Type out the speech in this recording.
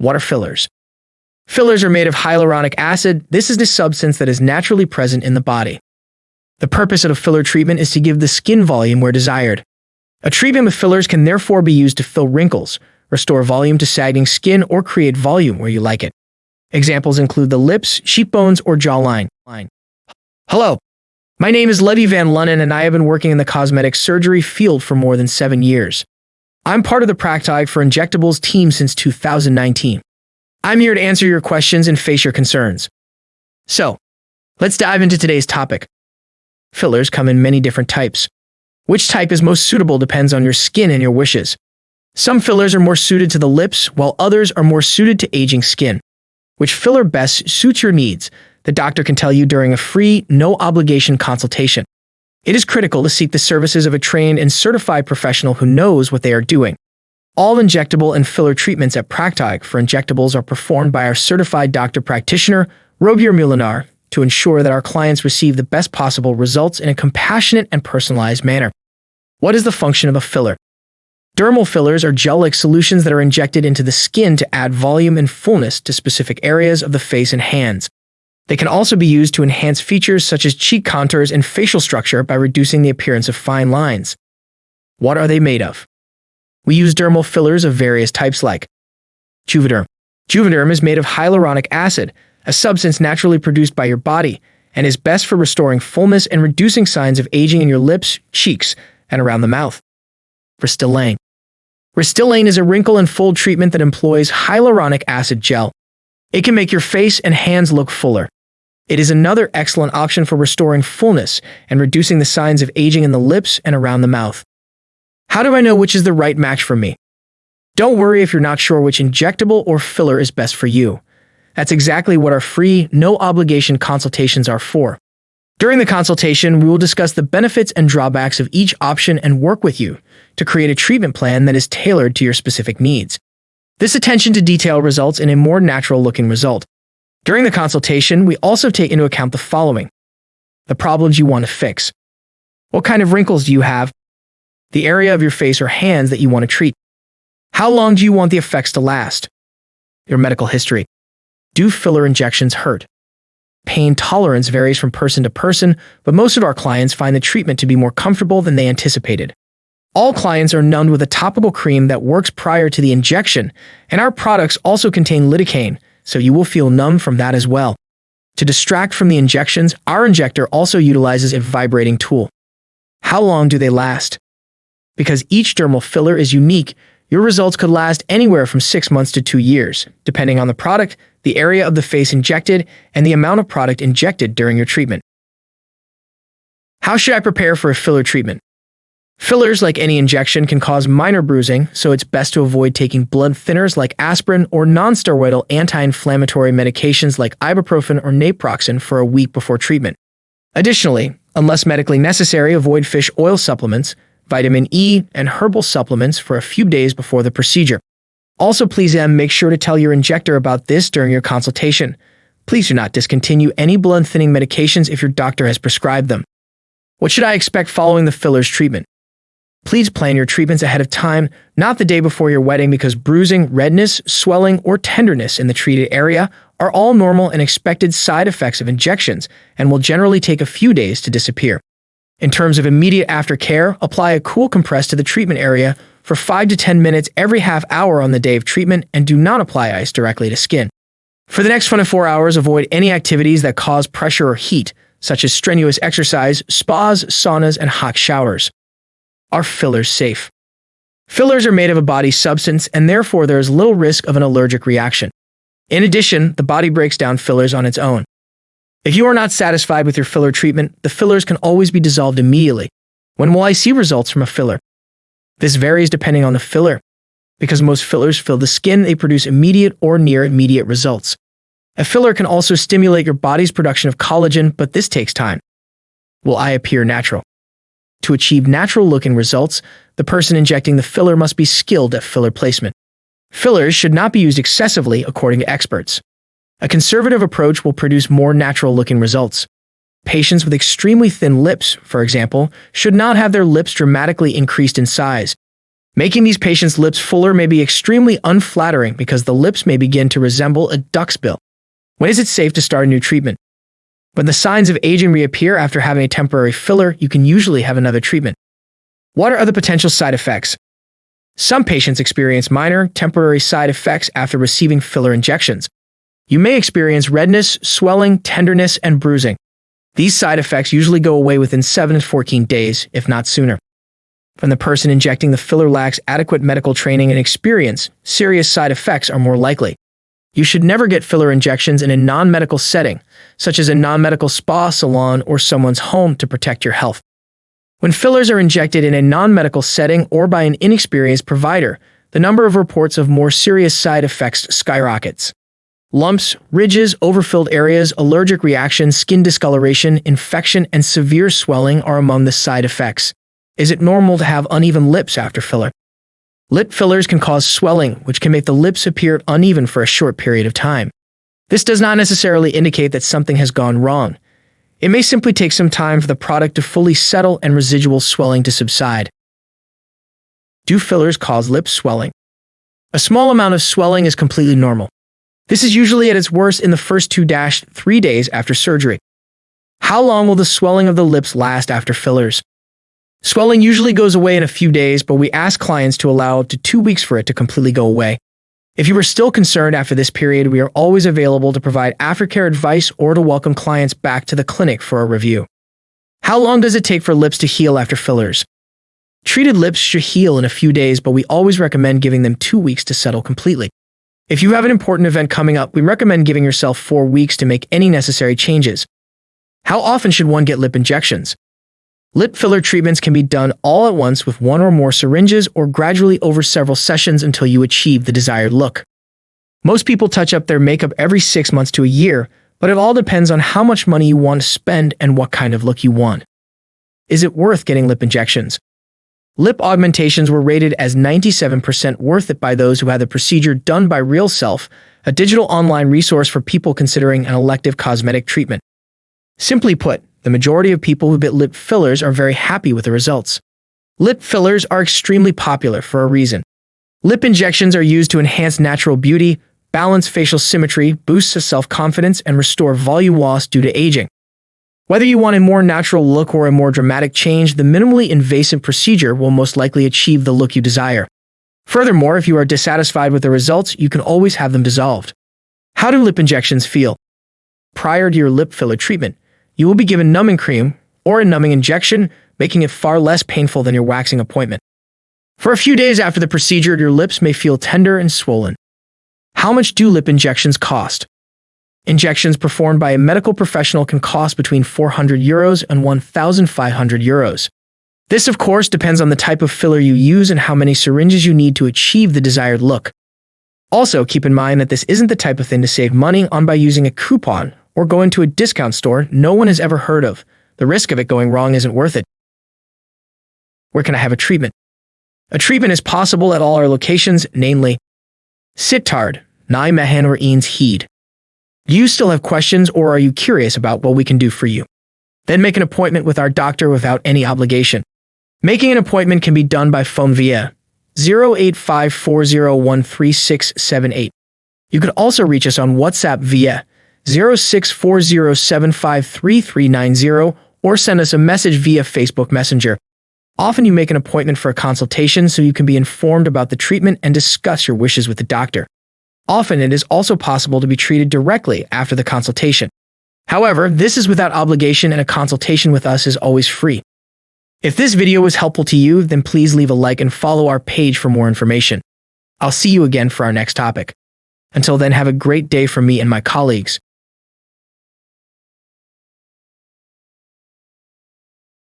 What are fillers? Fillers are made of hyaluronic acid. This is the substance that is naturally present in the body. The purpose of a filler treatment is to give the skin volume where desired. A treatment with fillers can therefore be used to fill wrinkles, restore volume to sagging skin, or create volume where you like it. Examples include the lips, cheekbones, or jawline. Hello, my name is Levy Van Lunnen, and I have been working in the cosmetic surgery field for more than seven years. I'm part of the Practog for Injectables team since 2019. I'm here to answer your questions and face your concerns. So, let's dive into today's topic. Fillers come in many different types. Which type is most suitable depends on your skin and your wishes. Some fillers are more suited to the lips, while others are more suited to aging skin. Which filler best suits your needs, the doctor can tell you during a free, no obligation consultation. It is critical to seek the services of a trained and certified professional who knows what they are doing. All injectable and filler treatments at Practog for injectables are performed by our certified doctor practitioner, Robier Mulinar, to ensure that our clients receive the best possible results in a compassionate and personalized manner. What is the function of a filler? Dermal fillers are gel-like solutions that are injected into the skin to add volume and fullness to specific areas of the face and hands. They can also be used to enhance features such as cheek contours and facial structure by reducing the appearance of fine lines. What are they made of? We use dermal fillers of various types like Juvederm. Juvederm is made of hyaluronic acid, a substance naturally produced by your body, and is best for restoring fullness and reducing signs of aging in your lips, cheeks, and around the mouth. Restylane. Restylane is a wrinkle and fold treatment that employs hyaluronic acid gel. It can make your face and hands look fuller. It is another excellent option for restoring fullness and reducing the signs of aging in the lips and around the mouth. How do I know which is the right match for me? Don't worry if you're not sure which injectable or filler is best for you. That's exactly what our free, no obligation consultations are for. During the consultation, we will discuss the benefits and drawbacks of each option and work with you to create a treatment plan that is tailored to your specific needs. This attention to detail results in a more natural looking result. During the consultation, we also take into account the following the problems you want to fix. What kind of wrinkles do you have? the area of your face or hands that you want to treat. How long do you want the effects to last? Your medical history. Do filler injections hurt? Pain tolerance varies from person to person, but most of our clients find the treatment to be more comfortable than they anticipated. All clients are numbed with a topical cream that works prior to the injection, and our products also contain lidocaine, so you will feel numb from that as well. To distract from the injections, our injector also utilizes a vibrating tool. How long do they last? Because each dermal filler is unique, your results could last anywhere from 6 months to 2 years, depending on the product, the area of the face injected, and the amount of product injected during your treatment. How should I prepare for a filler treatment? Fillers, like any injection, can cause minor bruising, so it's best to avoid taking blood thinners like aspirin or nonsteroidal anti-inflammatory medications like ibuprofen or naproxen for a week before treatment. Additionally, unless medically necessary, avoid fish oil supplements, vitamin E, and herbal supplements for a few days before the procedure. Also, please M, make sure to tell your injector about this during your consultation. Please do not discontinue any blood thinning medications if your doctor has prescribed them. What should I expect following the fillers treatment? Please plan your treatments ahead of time, not the day before your wedding because bruising, redness, swelling, or tenderness in the treated area are all normal and expected side effects of injections and will generally take a few days to disappear. In terms of immediate aftercare, apply a cool compress to the treatment area for 5 to 10 minutes every half hour on the day of treatment and do not apply ice directly to skin. For the next 24 hours, avoid any activities that cause pressure or heat, such as strenuous exercise, spas, saunas, and hot showers. Are fillers safe? Fillers are made of a body substance and therefore there is little risk of an allergic reaction. In addition, the body breaks down fillers on its own. If you are not satisfied with your filler treatment, the fillers can always be dissolved immediately. When will I see results from a filler? This varies depending on the filler. Because most fillers fill the skin, they produce immediate or near immediate results. A filler can also stimulate your body's production of collagen, but this takes time. Will I appear natural? To achieve natural looking results, the person injecting the filler must be skilled at filler placement. Fillers should not be used excessively according to experts. A conservative approach will produce more natural looking results. Patients with extremely thin lips, for example, should not have their lips dramatically increased in size. Making these patients' lips fuller may be extremely unflattering because the lips may begin to resemble a duck's bill. When is it safe to start a new treatment? When the signs of aging reappear after having a temporary filler, you can usually have another treatment. What are other potential side effects? Some patients experience minor, temporary side effects after receiving filler injections. You may experience redness, swelling, tenderness, and bruising. These side effects usually go away within 7 to 14 days, if not sooner. When the person injecting the filler lacks adequate medical training and experience, serious side effects are more likely. You should never get filler injections in a non-medical setting, such as a non-medical spa salon or someone's home to protect your health. When fillers are injected in a non-medical setting or by an inexperienced provider, the number of reports of more serious side effects skyrockets. Lumps, ridges, overfilled areas, allergic reactions, skin discoloration, infection, and severe swelling are among the side effects. Is it normal to have uneven lips after filler? Lip fillers can cause swelling, which can make the lips appear uneven for a short period of time. This does not necessarily indicate that something has gone wrong. It may simply take some time for the product to fully settle and residual swelling to subside. Do fillers cause lip swelling? A small amount of swelling is completely normal. This is usually at its worst in the first 2-3 days after surgery. How long will the swelling of the lips last after fillers? Swelling usually goes away in a few days, but we ask clients to allow up to two weeks for it to completely go away. If you are still concerned after this period, we are always available to provide aftercare advice or to welcome clients back to the clinic for a review. How long does it take for lips to heal after fillers? Treated lips should heal in a few days, but we always recommend giving them two weeks to settle completely. If you have an important event coming up, we recommend giving yourself four weeks to make any necessary changes. How often should one get lip injections? Lip filler treatments can be done all at once with one or more syringes or gradually over several sessions until you achieve the desired look. Most people touch up their makeup every six months to a year, but it all depends on how much money you want to spend and what kind of look you want. Is it worth getting lip injections? Lip augmentations were rated as 97% worth it by those who had the procedure done by RealSelf, a digital online resource for people considering an elective cosmetic treatment. Simply put, the majority of people who get lip fillers are very happy with the results. Lip fillers are extremely popular for a reason. Lip injections are used to enhance natural beauty, balance facial symmetry, boost self-confidence, and restore volume loss due to aging. Whether you want a more natural look or a more dramatic change, the minimally invasive procedure will most likely achieve the look you desire. Furthermore, if you are dissatisfied with the results, you can always have them dissolved. How do lip injections feel? Prior to your lip filler treatment, you will be given numbing cream or a numbing injection, making it far less painful than your waxing appointment. For a few days after the procedure, your lips may feel tender and swollen. How much do lip injections cost? Injections performed by a medical professional can cost between 400 euros and 1,500 euros. This, of course, depends on the type of filler you use and how many syringes you need to achieve the desired look. Also, keep in mind that this isn't the type of thing to save money on by using a coupon or going to a discount store no one has ever heard of. The risk of it going wrong isn't worth it. Where can I have a treatment? A treatment is possible at all our locations, namely Sittard, Nijmegen or Enschede. Do you still have questions or are you curious about what we can do for you? Then make an appointment with our doctor without any obligation. Making an appointment can be done by phone via 0854013678. You can also reach us on WhatsApp via 0640753390 or send us a message via Facebook Messenger. Often you make an appointment for a consultation so you can be informed about the treatment and discuss your wishes with the doctor. Often it is also possible to be treated directly after the consultation. However, this is without obligation and a consultation with us is always free. If this video was helpful to you, then please leave a like and follow our page for more information. I'll see you again for our next topic. Until then, have a great day from me and my colleagues.